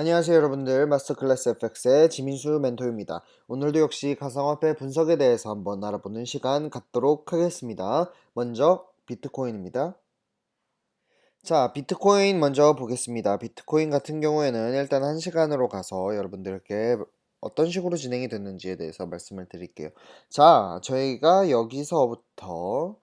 안녕하세요 여러분들 마스터클래스 FX의 지민수 멘토입니다. 오늘도 역시 가상화폐 분석에 대해서 한번 알아보는 시간 갖도록 하겠습니다. 먼저 비트코인입니다. 자 비트코인 먼저 보겠습니다. 비트코인 같은 경우에는 일단 한 시간으로 가서 여러분들께 어떤 식으로 진행이 됐는지에 대해서 말씀을 드릴게요. 자 저희가 여기서부터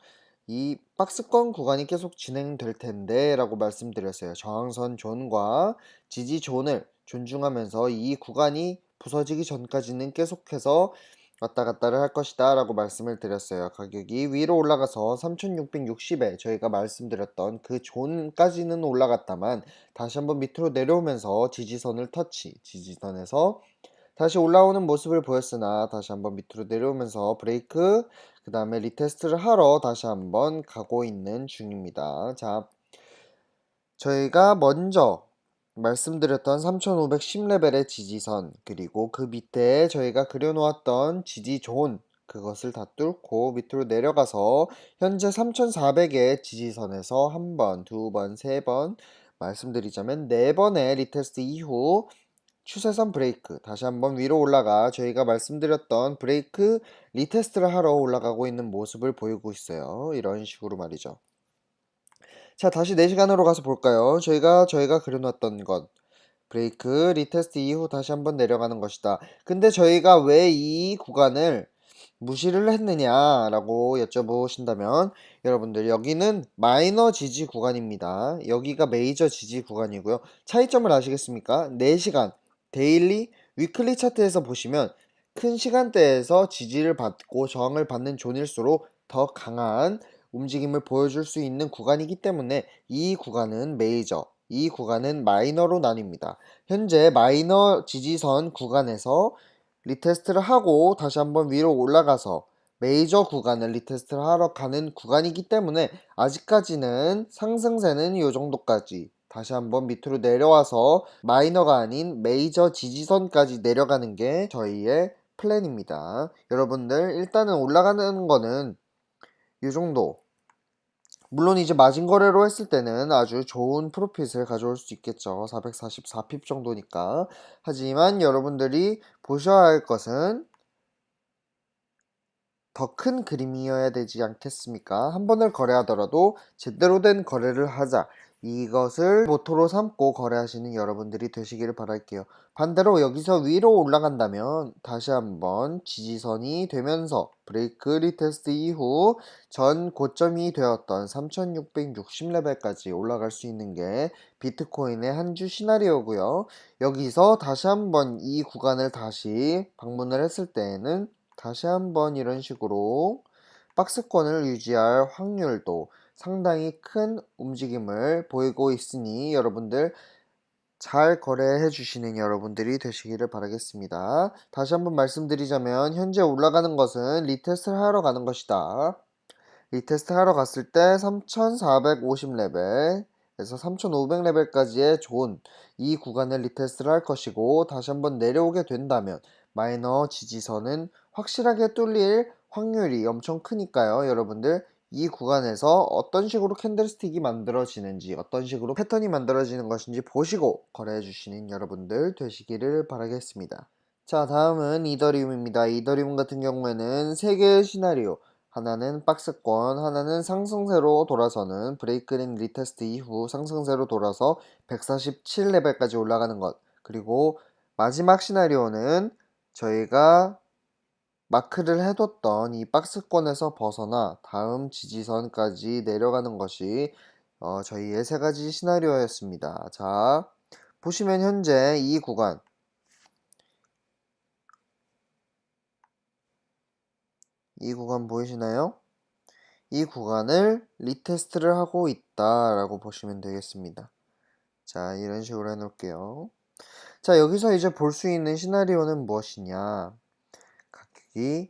이 박스권 구간이 계속 진행될 텐데 라고 말씀드렸어요. 저항선 존과 지지 zone을 존중하면서 이 구간이 부서지기 전까지는 계속해서 왔다 갔다를 할 것이다 라고 말씀을 드렸어요. 가격이 위로 올라가서 3660에 저희가 말씀드렸던 그 zone까지는 올라갔다만 다시 한번 밑으로 내려오면서 지지선을 터치, 지지선에서 다시 올라오는 모습을 보였으나 다시 한번 밑으로 내려오면서 브레이크 그 다음에 retest를 하러 다시 한번 가고 있는 중입니다. 자, 저희가 먼저 말씀드렸던 3510레벨의 지지선 그리고 그 밑에 저희가 그려놓았던 지지존 그것을 다 뚫고 밑으로 내려가서 현재 3400의 지지선에서 한 번, 두 번, 세 번 말씀드리자면 네 번의 retest 이후 추세선 브레이크. 다시 한번 위로 올라가 저희가 말씀드렸던 break retest를 하러 올라가고 있는 모습을 보이고 있어요. 이런 식으로 말이죠. 자 다시 4시간으로 가서 볼까요? 저희가 저희가 그려놨던 것. break retest 이후 다시 한번 내려가는 것이다. 근데 저희가 왜 이 구간을 무시를 했느냐 라고 여쭤보신다면 여러분들 여기는 마이너 지지 구간입니다. 여기가 메이저 지지 구간이고요. 차이점을 아시겠습니까? 4시간 daily, weekly 차트에서 보시면 큰 시간대에서 지지를 받고 저항을 받는 zone일수록 더 강한 움직임을 보여줄 수 있는 구간이기 때문에 이 구간은 메이저, 이 구간은 마이너로 나뉩니다. 현재 마이너 지지선 구간에서 retest를 하고 다시 한번 위로 올라가서 메이저 구간을 retest를 하러 가는 구간이기 때문에 아직까지는 상승세는 이 정도까지 다시 한번 밑으로 내려와서 마이너가 아닌 메이저 지지선까지 내려가는 게 저희의 플랜입니다. 여러분들 일단은 올라가는 거는 이 정도 물론 이제 마진 거래로 했을 때는 아주 좋은 profit을 가져올 수 있겠죠. 444pip 정도니까. 하지만 여러분들이 보셔야 할 것은 더 큰 그림이어야 되지 않겠습니까? 한 번을 거래하더라도 제대로 된 거래를 하자. 이것을 모토로 삼고 거래하시는 여러분들이 되시기를 바랄게요. 반대로 여기서 위로 올라간다면 다시 한번 지지선이 되면서 break retest 이후 전 고점이 되었던 3660레벨까지 올라갈 수 있는 게 비트코인의 한 주 시나리오고요. 여기서 다시 한번 이 구간을 다시 방문을 했을 때에는 다시 한번 이런 식으로 박스권을 유지할 확률도 상당히 큰 움직임을 보이고 있으니 여러분들 잘 거래해 주시는 여러분들이 되시기를 바라겠습니다. 다시 한번 말씀드리자면 현재 올라가는 것은 retest를 하러 가는 것이다. retest 하러 갔을 때 3450레벨 에서 3500레벨까지의 존이 구간을 retest를 할 것이고 다시 한번 내려오게 된다면 마이너 지지선은 확실하게 뚫릴 확률이 엄청 크니까요 여러분들 이 구간에서 어떤 식으로 candlestick이 만들어지는지 어떤 식으로 패턴이 만들어지는 것인지 보시고 거래해 주시는 여러분들 되시기를 바라겠습니다. 자 다음은 이더리움입니다. 이더리움 같은 경우에는 3개의 시나리오. 하나는 박스권 하나는 상승세로 돌아서는 break and retest 이후 상승세로 돌아서 147레벨까지 올라가는 것. 그리고 마지막 시나리오는 저희가 마크를 해뒀던 이 박스권에서 벗어나 다음 지지선까지 내려가는 것이 어, 저희의 세 가지 시나리오였습니다. 자, 보시면 현재 이 구간 이 구간 보이시나요? 이 구간을 retest를 하고 있다 라고 보시면 되겠습니다. 자, 이런 식으로 해놓을게요. 자, 여기서 이제 볼 수 있는 시나리오는 무엇이냐? 이,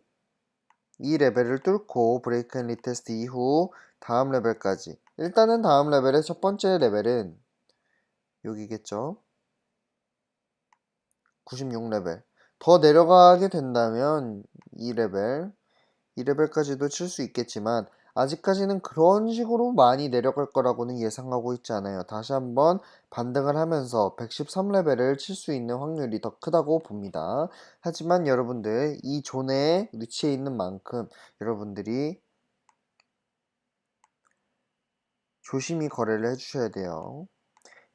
이 레벨을 뚫고 break and retest 이후 다음 레벨까지. 일단은 다음 레벨의 첫 번째 레벨은 여기겠죠? 96레벨. 더 내려가게 된다면 이 레벨 이 레벨까지도 칠 수 있겠지만 아직까지는 그런 식으로 많이 내려갈 거라고는 예상하고 있지 않아요. 다시 한번 반등을 하면서 113레벨을 칠 수 있는 확률이 더 크다고 봅니다. 하지만 여러분들 이 zone에 위치해 있는 만큼 여러분들이 조심히 거래를 해주셔야 돼요.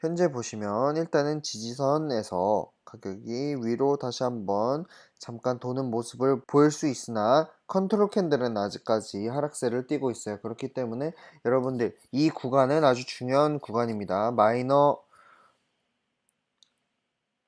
현재 보시면 일단은 지지선에서 가격이 위로 다시 한번 잠깐 도는 모습을 보일 수 있으나 control candle은 아직까지 하락세를 띠고 있어요. 그렇기 때문에 여러분들 이 구간은 아주 중요한 구간입니다. 마이너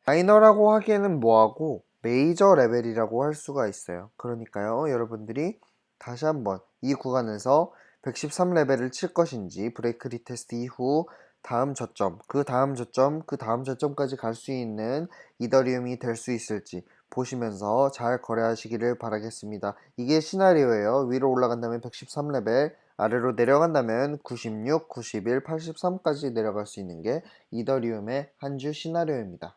마이너라고 하기에는 뭐하고 메이저 레벨이라고 할 수가 있어요. 그러니까요. 여러분들이 다시 한번 이 구간에서 113레벨을 칠 것인지 break retest 이후 다음 저점, 그 다음 저점, 그 다음 저점까지 갈 수 있는 이더리움이 될 수 있을지 보시면서 잘 거래하시기를 바라겠습니다. 이게 시나리오예요. 위로 올라간다면 113레벨, 아래로 내려간다면 96, 91, 83까지 내려갈 수 있는 게 이더리움의 한 주 시나리오입니다.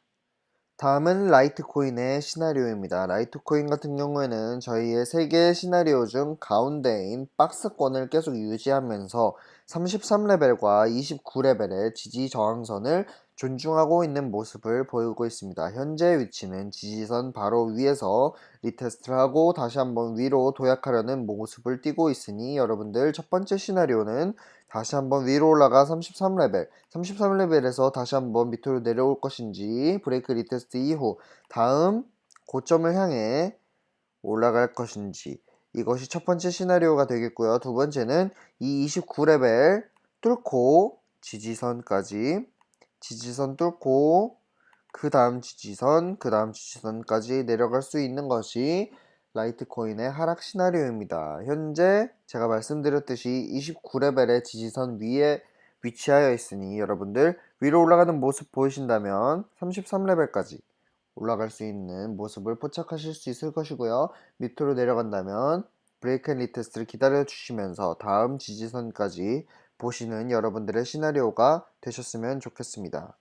다음은 라이트코인의 시나리오입니다. 라이트코인 같은 경우에는 저희의 세 개의 시나리오 중 가운데인 박스권을 계속 유지하면서 33레벨과 29레벨의 지지 저항선을 존중하고 있는 모습을 보이고 있습니다. 현재 위치는 지지선 바로 위에서 retest를 하고 다시 한번 위로 도약하려는 모습을 띄고 있으니 여러분들 첫 번째 시나리오는 다시 한번 위로 올라가 33레벨 33레벨에서 다시 한번 밑으로 내려올 것인지 break retest 이후 다음 고점을 향해 올라갈 것인지 이것이 첫 번째 시나리오가 되겠고요 두 번째는 이 29레벨 뚫고 지지선까지 지지선 뚫고 그 다음 지지선 그 다음 지지선까지 내려갈 수 있는 것이 라이트코인의 하락 시나리오입니다. 현재 제가 말씀드렸듯이 29레벨의 지지선 위에 위치하여 있으니 여러분들 위로 올라가는 모습 보이신다면 33레벨까지 올라갈 수 있는 모습을 포착하실 수 있을 것이고요. 밑으로 내려간다면 break and retest를 기다려 주시면서 다음 지지선까지 보시는 여러분들의 시나리오가 되셨으면 좋겠습니다.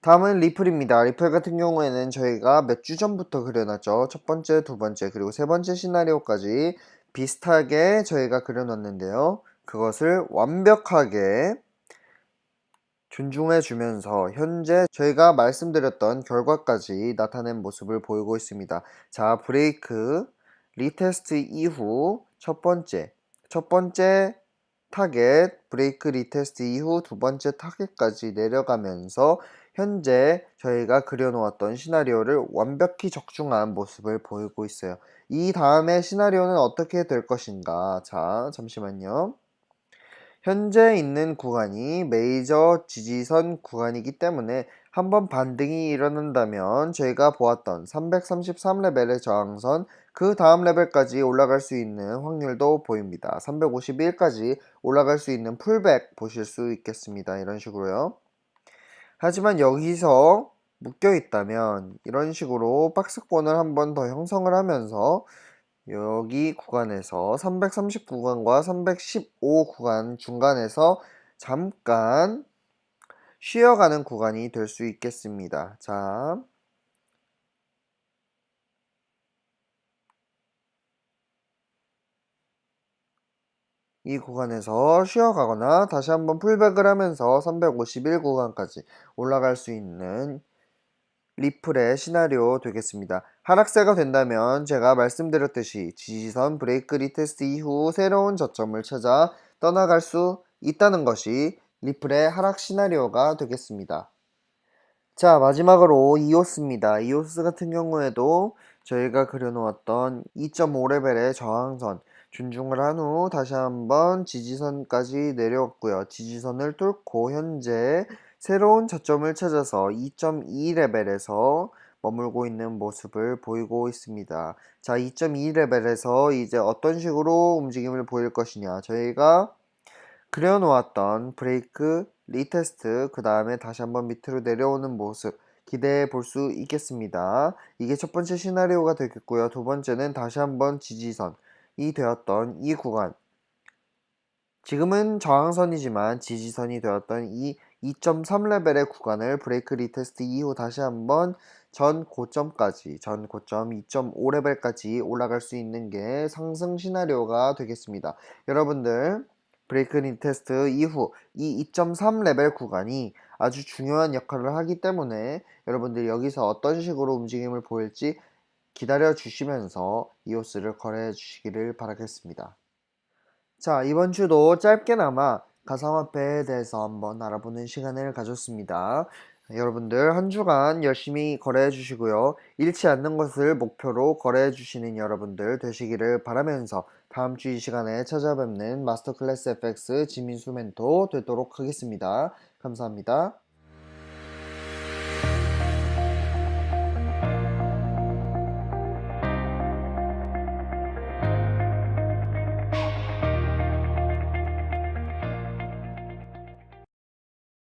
다음은 리플입니다. 리플 같은 경우에는 저희가 몇 주 전부터 그려놨죠. 첫 번째, 두 번째, 그리고 세 번째 시나리오까지 비슷하게 저희가 그려놨는데요. 그것을 완벽하게 존중해 주면서 현재 저희가 말씀드렸던 결과까지 나타낸 모습을 보이고 있습니다. 자, break retest 이후 첫 번째, 첫 번째 타겟 break retest 이후 두 번째 타겟까지 내려가면서 현재 저희가 그려놓았던 시나리오를 완벽히 적중한 모습을 보이고 있어요. 이 다음에 시나리오는 어떻게 될 것인가 자 잠시만요. 현재 있는 구간이 메이저 지지선 구간이기 때문에 한번 반등이 일어난다면 저희가 보았던 333레벨의 저항선 그 다음 레벨까지 올라갈 수 있는 확률도 보입니다. 351까지 올라갈 수 있는 풀백 보실 수 있겠습니다. 이런 식으로요. 하지만 여기서 묶여 있다면 이런 식으로 박스권을 한번 더 형성을 하면서 여기 구간에서 330 구간과 315 구간 중간에서 잠깐 쉬어가는 구간이 될 수 있겠습니다. 자, 이 구간에서 쉬어가거나 다시 한번 풀백을 하면서 351 구간까지 올라갈 수 있는 리플의 시나리오 되겠습니다. 하락세가 된다면 제가 말씀드렸듯이 지지선 break retest 이후 새로운 저점을 찾아 떠나갈 수 있다는 것이 리플의 하락 시나리오가 되겠습니다. 자 마지막으로 이오스입니다. 이오스 같은 경우에도 저희가 그려놓았던 2.5레벨의 저항선 존중을 한 후 다시 한번 지지선까지 내려왔고요. 지지선을 뚫고 현재 새로운 저점을 찾아서 2.2레벨에서 머물고 있는 모습을 보이고 있습니다. 자, 2.2레벨에서 이제 어떤 식으로 움직임을 보일 것이냐. 저희가 그려놓았던 break, retest, 그 다음에 다시 한번 밑으로 내려오는 모습 기대해 볼 수 있겠습니다. 이게 첫 번째 시나리오가 되겠고요. 두 번째는 다시 한번 지지선이 되었던 이 구간 지금은 저항선이지만 지지선이 되었던 이 2.3레벨의 구간을 break retest 이후 다시 한번 전 고점까지, 전 고점 2.5레벨까지 올라갈 수 있는 게 상승 시나리오가 되겠습니다. 여러분들 break retest 이후 이 2.3 레벨 구간이 아주 중요한 역할을 하기 때문에 여러분들이 여기서 어떤 식으로 움직임을 보일지 기다려 주시면서 이오스를 거래해 주시기를 바라겠습니다. 자, 이번 주도 짧게나마 가상화폐에 대해서 한번 알아보는 시간을 가졌습니다. 여러분들 한 주간 열심히 거래해 주시고요. 잃지 않는 것을 목표로 거래해 주시는 여러분들 되시기를 바라면서 다음 주 이 시간에 찾아뵙는 마스터 클래스 FX 지민수 멘토 되도록 하겠습니다. 감사합니다.